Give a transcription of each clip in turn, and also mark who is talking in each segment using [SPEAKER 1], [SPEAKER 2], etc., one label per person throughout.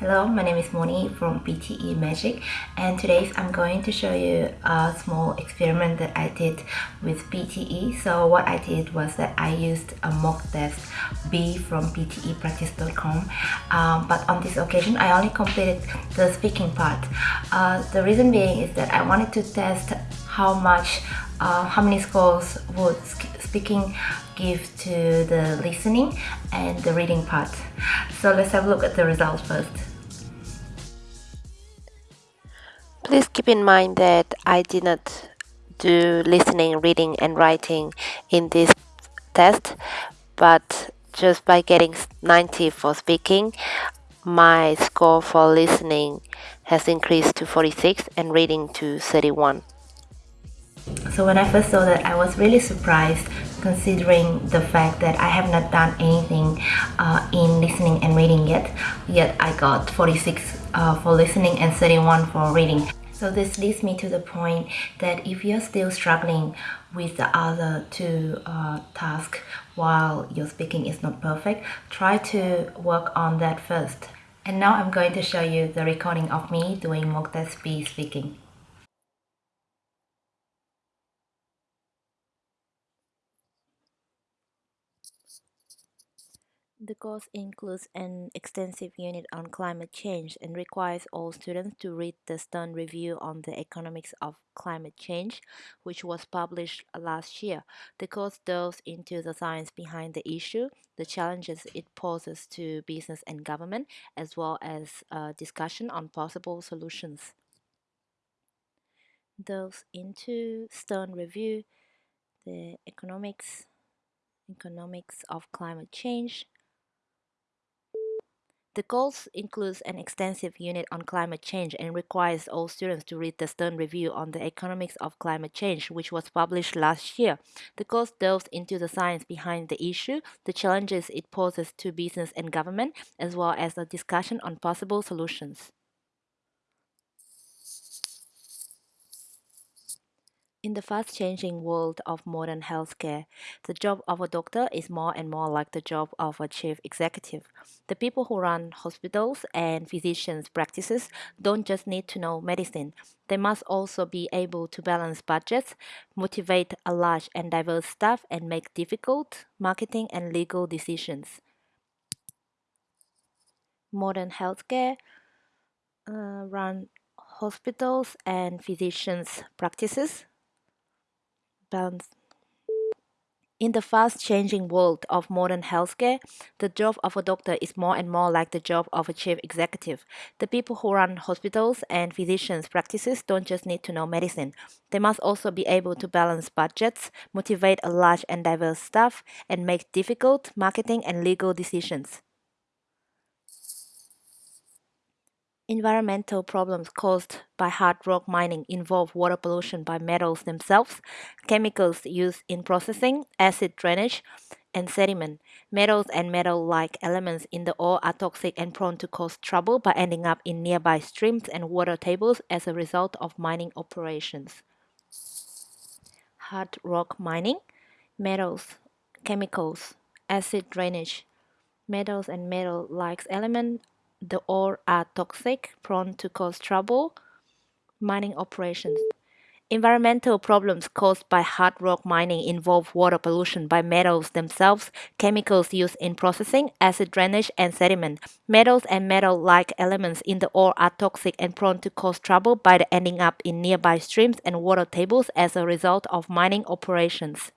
[SPEAKER 1] Hello, my name is Moni from PTE Magic and today I'm going to show you a small experiment that I did with PTE. So what I did was that I used a mock test B from ptepractice.com um, but on this occasion I only completed the speaking part. Uh, the reason being is that I wanted to test how much, uh, how many scores would speaking give to the listening and the reading part. So let's have a look at the results first.
[SPEAKER 2] Please keep in mind that I did not do listening, reading and writing in this test, but just by getting 90 for speaking, my score for listening has increased to 46 and reading to 31.
[SPEAKER 1] So when I first saw that, I was really surprised considering the fact that I have not done anything uh, in listening and reading yet. Yet I got 46 uh, for listening and 31 for reading. So this leads me to the point that if you're still struggling with the other two uh, tasks while your speaking is not perfect, try to work on that first. And now I'm going to show you the recording of me doing mock test B speaking.
[SPEAKER 2] The course includes an extensive unit on climate change and requires all students to read the Stern Review on the Economics of Climate Change, which was published last year. The course delves into the science behind the issue, the challenges it poses to business and government, as well as a discussion on possible solutions. Delves into Stern Review, the economics economics of climate change, the course includes an extensive unit on climate change and requires all students to read the Stern Review on the Economics of Climate Change, which was published last year. The course delves into the science behind the issue, the challenges it poses to business and government, as well as a discussion on possible solutions. In the fast-changing world of modern healthcare, the job of a doctor is more and more like the job of a chief executive. The people who run hospitals and physicians' practices don't just need to know medicine. They must also be able to balance budgets, motivate a large and diverse staff, and make difficult marketing and legal decisions. Modern healthcare uh, run hospitals and physicians' practices balance. In the fast-changing world of modern healthcare, the job of a doctor is more and more like the job of a chief executive. The people who run hospitals and physicians' practices don't just need to know medicine. They must also be able to balance budgets, motivate a large and diverse staff, and make difficult marketing and legal decisions. Environmental problems caused by hard rock mining involve water pollution by metals themselves, chemicals used in processing, acid drainage, and sediment. Metals and metal-like elements in the ore are toxic and prone to cause trouble by ending up in nearby streams and water tables as a result of mining operations. Hard rock mining, metals, chemicals, acid drainage, metals and metal-like elements the ore are toxic, prone to cause trouble, mining operations. Environmental problems caused by hard rock mining involve water pollution by metals themselves, chemicals used in processing, acid drainage, and sediment. Metals and metal-like elements in the ore are toxic and prone to cause trouble by ending up in nearby streams and water tables as a result of mining operations.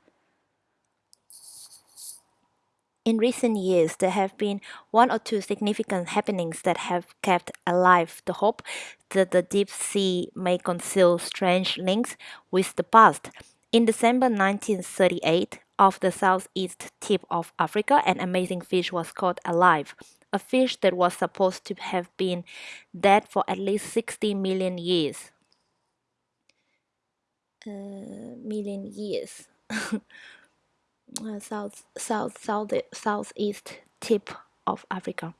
[SPEAKER 2] In recent years, there have been one or two significant happenings that have kept alive the hope that the deep sea may conceal strange links with the past. In December 1938, off the southeast tip of Africa, an amazing fish was caught alive. A fish that was supposed to have been dead for at least 60 million years. Uh, million years. uh, south, south, south, southeast tip of Africa.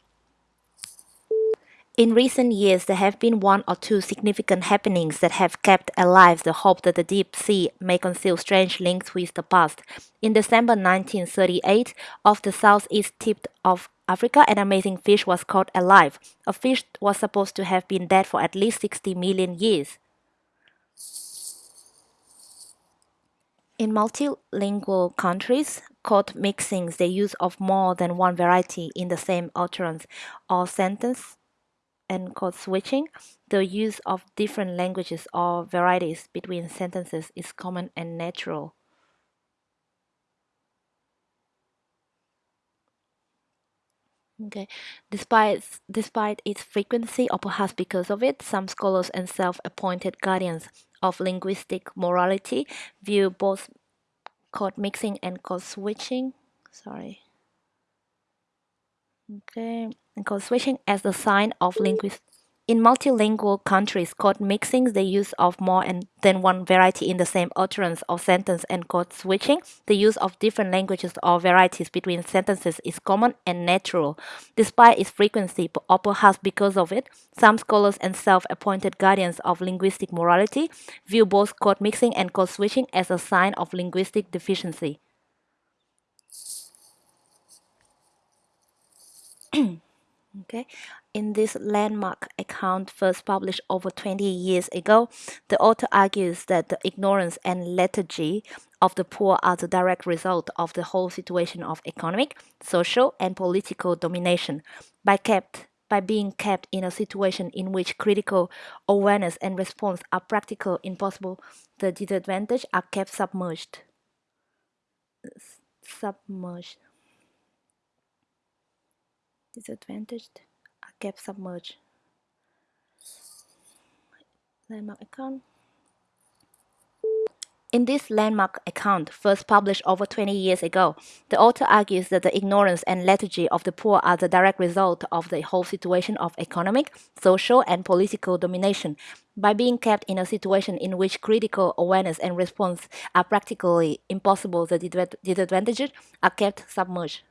[SPEAKER 2] In recent years, there have been one or two significant happenings that have kept alive the hope that the deep sea may conceal strange links with the past. In December 1938, off the southeast tip of Africa, an amazing fish was caught alive. A fish was supposed to have been dead for at least 60 million years. In multilingual countries, code mixing the use of more than one variety in the same utterance or sentence and code switching, the use of different languages or varieties between sentences is common and natural. Okay. Despite despite its frequency, or perhaps because of it, some scholars and self-appointed guardians of linguistic morality view both code mixing and code switching. Sorry. Okay, and code switching as a sign of linguist in multilingual countries, code mixing the use of more than one variety in the same utterance or sentence and code switching, the use of different languages or varieties between sentences is common and natural. Despite its frequency, or perhaps because of it, some scholars and self-appointed guardians of linguistic morality view both code mixing and code switching as a sign of linguistic deficiency. Okay, in this landmark account first published over 20 years ago, the author argues that the ignorance and lethargy of the poor are the direct result of the whole situation of economic, social, and political domination. By kept by being kept in a situation in which critical awareness and response are practical impossible, the disadvantaged are kept submerged. Submerged disadvantaged are kept submerged. Landmark account. In this landmark account, first published over 20 years ago, the author argues that the ignorance and lethargy of the poor are the direct result of the whole situation of economic, social, and political domination. By being kept in a situation in which critical awareness and response are practically impossible, the disadvantaged are kept submerged.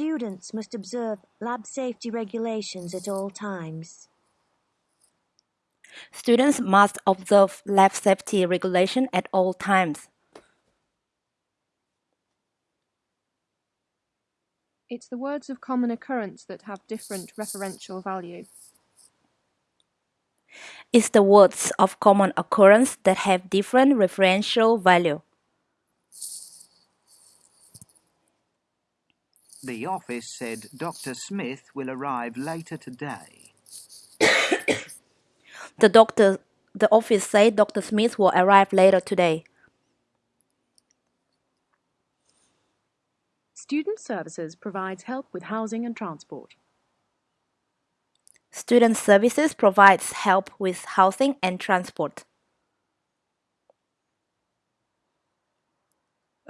[SPEAKER 3] Students must observe lab safety regulations at all times.
[SPEAKER 2] Students must observe lab safety regulation at all times.
[SPEAKER 4] It's the words of common occurrence that have different referential value.
[SPEAKER 2] It's the words of common occurrence that have different referential value.
[SPEAKER 5] The office said Dr. Smith will arrive later today.
[SPEAKER 2] the doctor the office said Dr. Smith will arrive later today.
[SPEAKER 6] Student Services provides help with housing and transport.
[SPEAKER 2] Student Services provides help with housing and transport.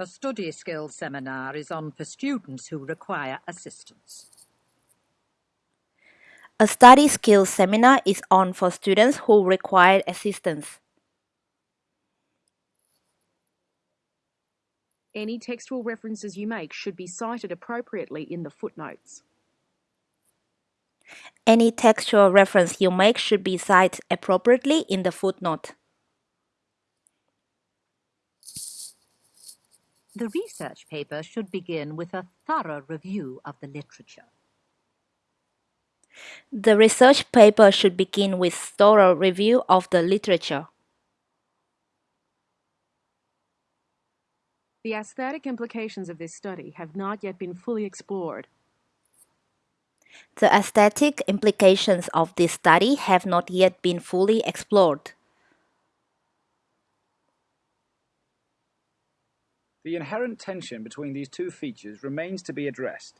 [SPEAKER 7] A study skills seminar is on for students who require assistance.
[SPEAKER 2] A study skills seminar is on for students who require assistance.
[SPEAKER 6] Any textual references you make should be cited appropriately in the footnotes.
[SPEAKER 2] Any textual reference you make should be cited appropriately in the footnote.
[SPEAKER 7] The research paper should begin with a thorough review of the literature.
[SPEAKER 2] The research paper should begin with thorough review of the literature.
[SPEAKER 6] The aesthetic implications of this study have not yet been fully explored.
[SPEAKER 2] The aesthetic implications of this study have not yet been fully explored.
[SPEAKER 8] The inherent tension between these two features remains to be addressed.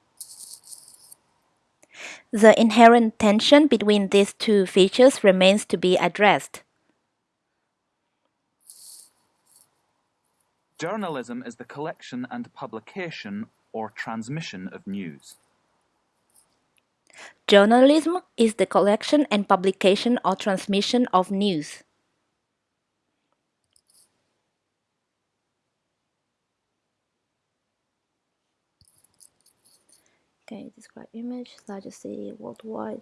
[SPEAKER 2] The inherent tension between these two features remains to be addressed.
[SPEAKER 9] Journalism is the collection and publication or transmission of news.
[SPEAKER 2] Journalism is the collection and publication or transmission of news. Okay, describe image, largest city worldwide.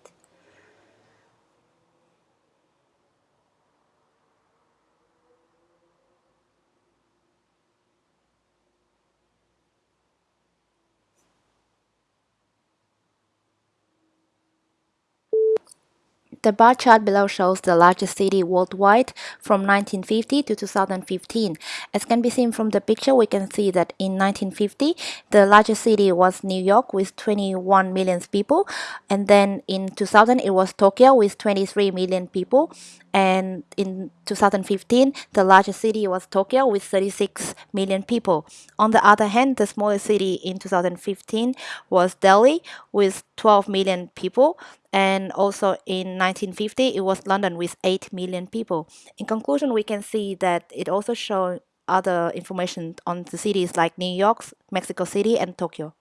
[SPEAKER 2] The bar chart below shows the largest city worldwide from 1950 to 2015. As can be seen from the picture, we can see that in 1950, the largest city was New York with 21 million people. And then in 2000, it was Tokyo with 23 million people. And in 2015, the largest city was Tokyo with 36 million people. On the other hand, the smallest city in 2015 was Delhi with 12 million people and also in 1950 it was London with 8 million people. In conclusion, we can see that it also shows other information on the cities like New York, Mexico City, and Tokyo.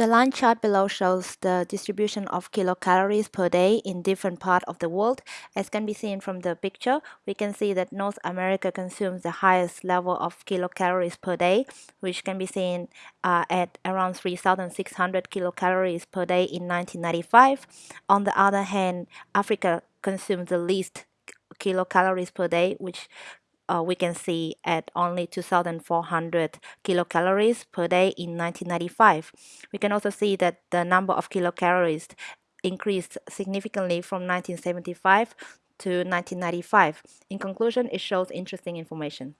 [SPEAKER 2] The line chart below shows the distribution of kilocalories per day in different parts of the world. As can be seen from the picture, we can see that North America consumes the highest level of kilocalories per day, which can be seen uh, at around 3,600 kilocalories per day in 1995. On the other hand, Africa consumes the least kilocalories per day, which uh, we can see at only 2,400 kilocalories per day in 1995. We can also see that the number of kilocalories increased significantly from 1975 to 1995. In conclusion, it shows interesting information.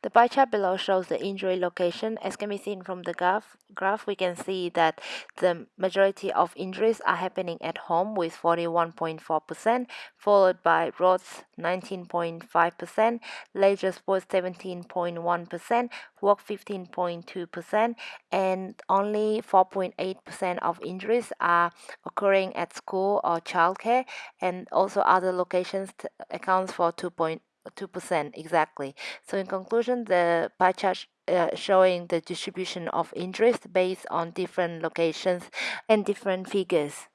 [SPEAKER 2] The pie chart below shows the injury location. As can be seen from the graph, graph, we can see that the majority of injuries are happening at home with 41.4%, followed by roads 19.5%, leisure sports 17.1%, work 15.2%, and only 4.8% of injuries are occurring at school or childcare, and also other locations accounts for 2. 2% exactly. So in conclusion, the pie chart uh, showing the distribution of interest based on different locations and different figures.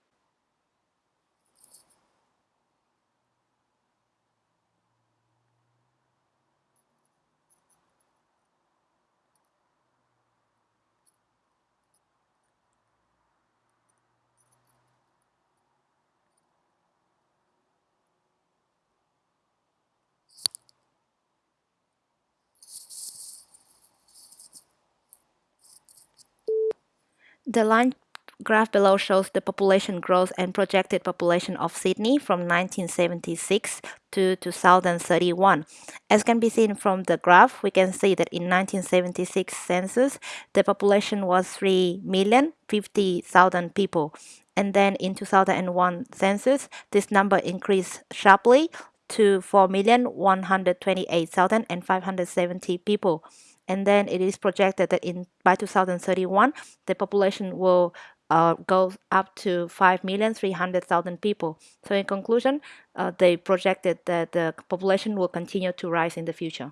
[SPEAKER 2] The line graph below shows the population growth and projected population of Sydney from 1976 to 2031. As can be seen from the graph, we can see that in 1976 census, the population was 3,050,000 people. And then in 2001 census, this number increased sharply to 4,128,570 people and then it is projected that in by 2031 the population will uh, go up to 5,300,000 people. So in conclusion, uh, they projected that the population will continue to rise in the future.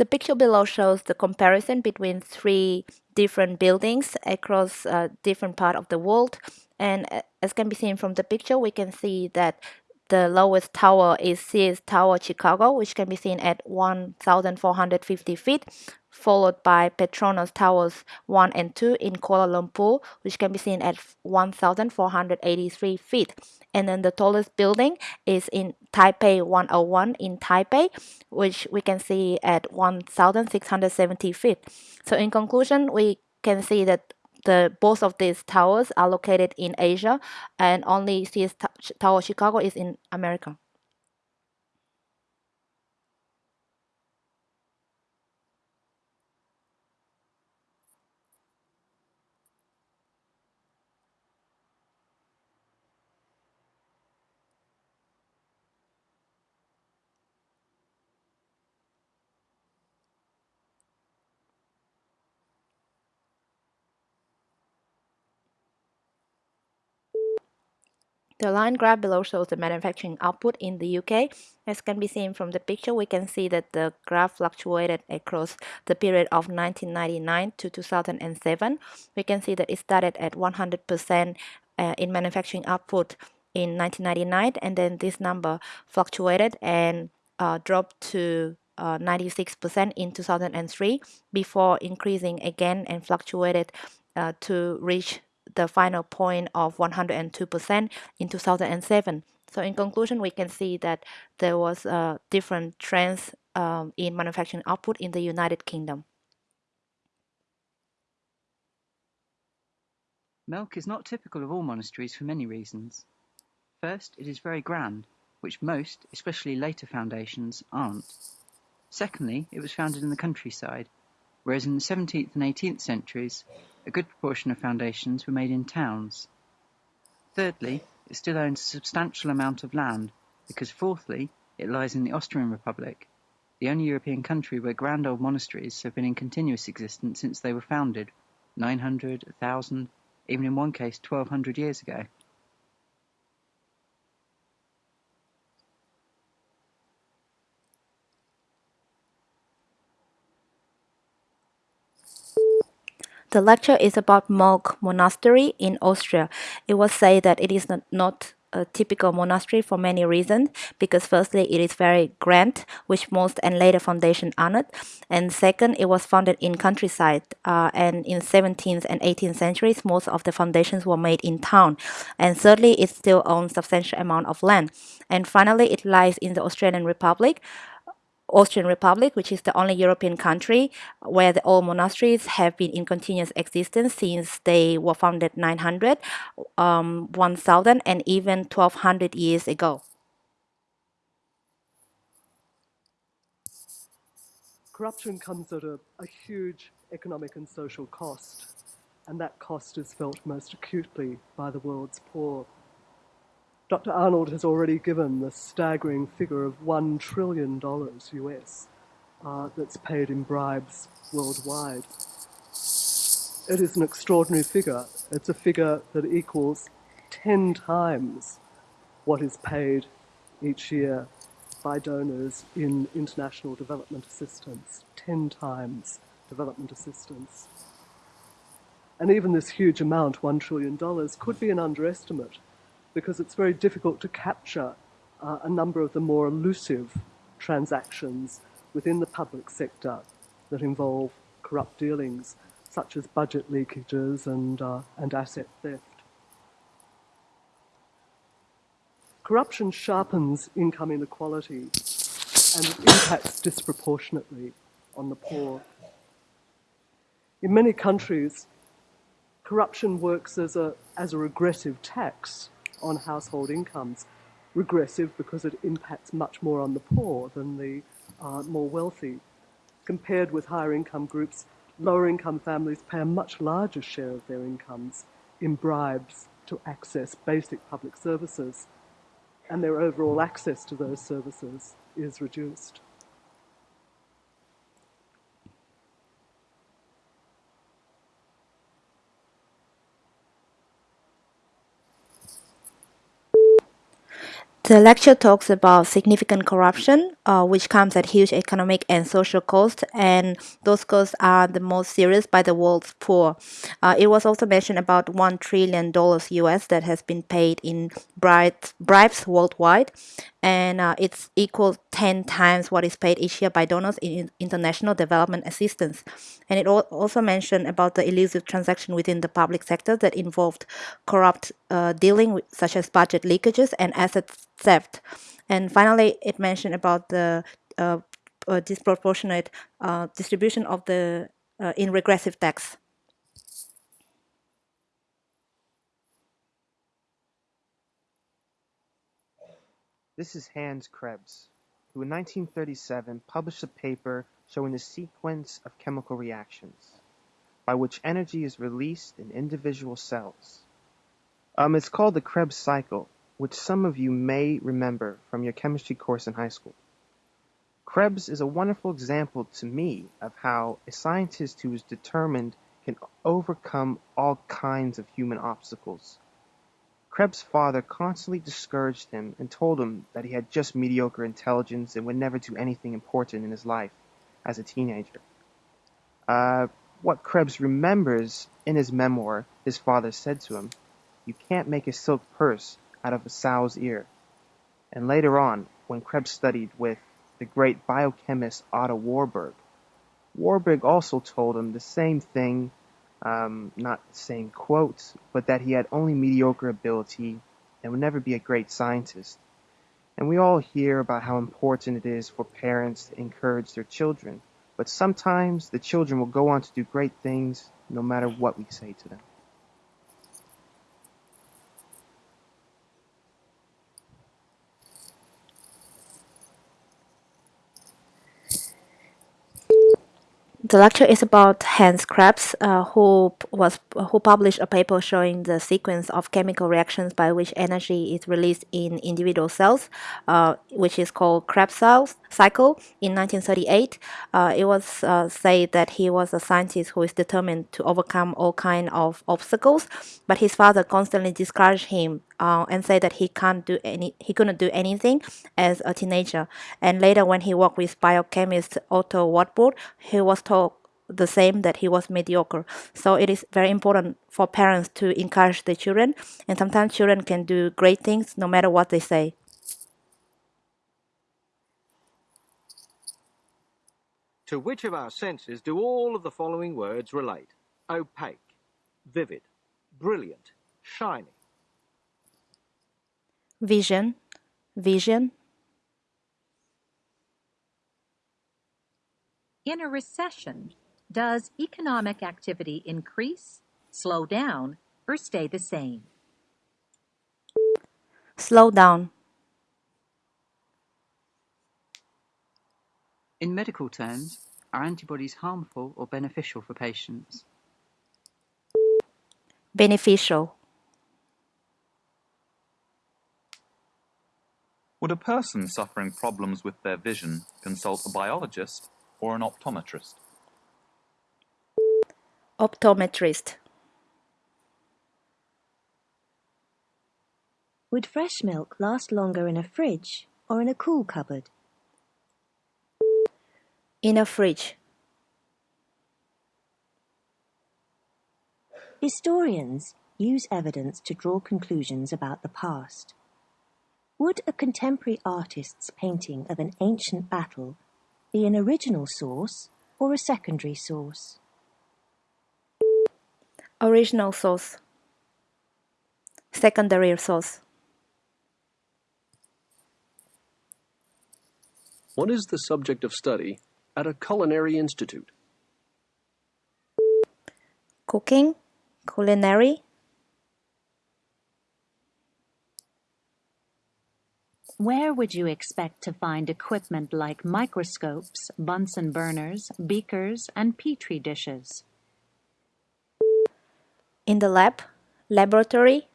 [SPEAKER 2] The picture below shows the comparison between three different buildings across uh, different part of the world. And uh, as can be seen from the picture, we can see that the lowest tower is Sears Tower Chicago, which can be seen at 1,450 feet, followed by Petronas Towers 1 and 2 in Kuala Lumpur, which can be seen at 1,483 feet. And then the tallest building is in Taipei 101 in Taipei, which we can see at 1,670 feet. So in conclusion, we can see that the both of these towers are located in Asia, and only Sears Tower Chicago is in America. The line graph below shows the manufacturing output in the UK. As can be seen from the picture, we can see that the graph fluctuated across the period of 1999 to 2007. We can see that it started at 100% uh, in manufacturing output in 1999 and then this number fluctuated and uh, dropped to 96% uh, in 2003 before increasing again and fluctuated uh, to reach the final point of 102% in 2007. So in conclusion, we can see that there was uh, different trends um, in manufacturing output in the United Kingdom.
[SPEAKER 10] Melk is not typical of all monasteries for many reasons. First, it is very grand, which most, especially later foundations, aren't. Secondly, it was founded in the countryside, whereas in the 17th and 18th centuries, a good proportion of foundations were made in towns. Thirdly, it still owns a substantial amount of land, because fourthly, it lies in the Austrian Republic, the only European country where grand old monasteries have been in continuous existence since they were founded, 900, 1000, even in one case 1200 years ago.
[SPEAKER 2] The lecture is about Mook Monastery in Austria. It was said that it is not, not a typical monastery for many reasons because firstly it is very grand which most and later foundation not and second it was founded in countryside uh, and in 17th and 18th centuries most of the foundations were made in town and thirdly it still owns substantial amount of land and finally it lies in the Australian Republic Austrian Republic, which is the only European country where the old monasteries have been in continuous existence since they were founded 900, um, 1000, and even 1200 years ago.
[SPEAKER 11] Corruption comes at a, a huge economic and social cost, and that cost is felt most acutely by the world's poor. Dr. Arnold has already given the staggering figure of $1 trillion US uh, that's paid in bribes worldwide. It is an extraordinary figure. It's a figure that equals 10 times what is paid each year by donors in international development assistance. 10 times development assistance. And even this huge amount, $1 trillion, could be an underestimate because it's very difficult to capture uh, a number of the more elusive transactions within the public sector that involve corrupt dealings, such as budget leakages and, uh, and asset theft. Corruption sharpens income inequality and impacts disproportionately on the poor. In many countries, corruption works as a, as a regressive tax on household incomes. Regressive because it impacts much more on the poor than the uh, more wealthy. Compared with higher income groups, lower income families pay a much larger share of their incomes in bribes to access basic public services, and their overall access to those services is reduced.
[SPEAKER 2] The lecture talks about significant corruption, uh, which comes at huge economic and social cost, and those costs are the most serious by the world's poor. Uh, it was also mentioned about one trillion dollars US that has been paid in bribes, bribes worldwide, and uh, it's equal 10 times what is paid each year by donors in international development assistance. And it also mentioned about the elusive transaction within the public sector that involved corrupt uh, dealing, with, such as budget leakages and asset theft. And finally, it mentioned about the uh, uh, disproportionate uh, distribution of the uh, in regressive tax.
[SPEAKER 12] This is Hans Krebs, who in 1937 published a paper showing the sequence of chemical reactions by which energy is released in individual cells. Um, it's called the Krebs cycle, which some of you may remember from your chemistry course in high school. Krebs is a wonderful example to me of how a scientist who is determined can overcome all kinds of human obstacles. Krebs' father constantly discouraged him and told him that he had just mediocre intelligence and would never do anything important in his life as a teenager. Uh, what Krebs remembers in his memoir his father said to him, You can't make a silk purse out of a sow's ear. And later on, when Krebs studied with the great biochemist Otto Warburg, Warburg also told him the same thing, um, not saying quotes, but that he had only mediocre ability and would never be a great scientist. And we all hear about how important it is for parents to encourage their children, but sometimes the children will go on to do great things no matter what we say to them.
[SPEAKER 2] The lecture is about Hans Krebs, uh, who was who published a paper showing the sequence of chemical reactions by which energy is released in individual cells, uh, which is called Krebs cycle in 1938. Uh, it was uh, said that he was a scientist who is determined to overcome all kind of obstacles, but his father constantly discouraged him uh, and say that he can't do any he couldn't do anything as a teenager. And later, when he worked with biochemist Otto Warburg, he was told the same that he was mediocre. So it is very important for parents to encourage the children, and sometimes children can do great things no matter what they say.
[SPEAKER 13] To which of our senses do all of the following words relate? Opaque, vivid, brilliant, shiny.
[SPEAKER 2] Vision, vision.
[SPEAKER 7] In a recession, does economic activity increase, slow down, or stay the same?
[SPEAKER 2] Slow down.
[SPEAKER 10] In medical terms, are antibodies harmful or beneficial for patients?
[SPEAKER 2] Beneficial.
[SPEAKER 9] Would a person suffering problems with their vision consult a biologist or an optometrist?
[SPEAKER 2] Optometrist.
[SPEAKER 3] Would fresh milk last longer in a fridge or in a cool cupboard?
[SPEAKER 2] In a fridge.
[SPEAKER 3] Historians use evidence to draw conclusions about the past. Would a contemporary artist's painting of an ancient battle be an original source or a secondary source?
[SPEAKER 2] Original source. Secondary source.
[SPEAKER 14] What is the subject of study at a culinary institute?
[SPEAKER 2] Cooking, culinary.
[SPEAKER 7] Where would you expect to find equipment like microscopes, Bunsen burners, beakers, and petri dishes?
[SPEAKER 2] In the lab, laboratory.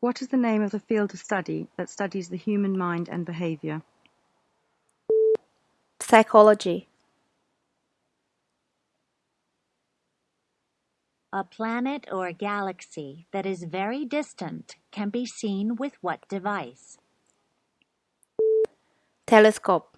[SPEAKER 15] What is the name of the field of study that studies the human mind and behavior?
[SPEAKER 2] Psychology.
[SPEAKER 7] A planet or galaxy that is very distant can be seen with what device?
[SPEAKER 2] Telescope.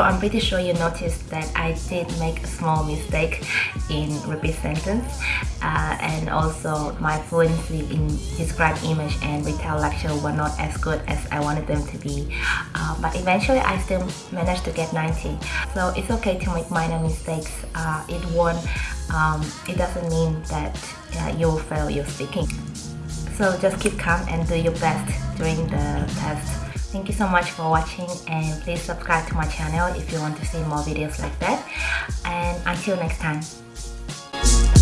[SPEAKER 1] So I'm pretty sure you noticed that I did make a small mistake in repeat sentence uh, and also my fluency in describe image and retell lecture were not as good as I wanted them to be. Uh, but eventually I still managed to get 90 so it's okay to make minor mistakes. Uh, it won't um, it doesn't mean that uh, you'll fail your speaking. So just keep calm and do your best during the test Thank you so much for watching and please subscribe to my channel if you want to see more videos like that. And until next time.